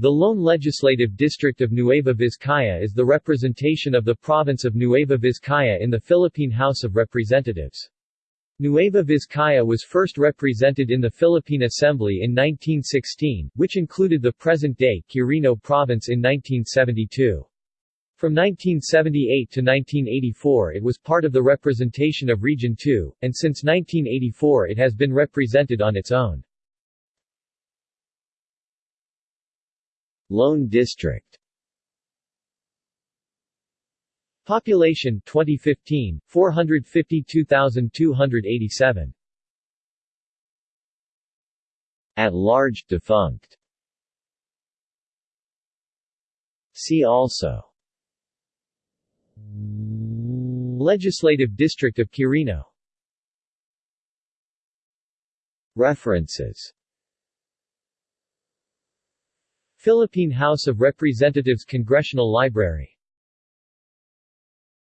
The lone legislative district of Nueva Vizcaya is the representation of the province of Nueva Vizcaya in the Philippine House of Representatives. Nueva Vizcaya was first represented in the Philippine Assembly in 1916, which included the present-day Quirino province in 1972. From 1978 to 1984 it was part of the representation of Region 2, and since 1984 it has been represented on its own. Lone District. Population 2015 452,287 At large defunct. See also. Legislative District of Quirino. References Philippine House of Representatives Congressional Library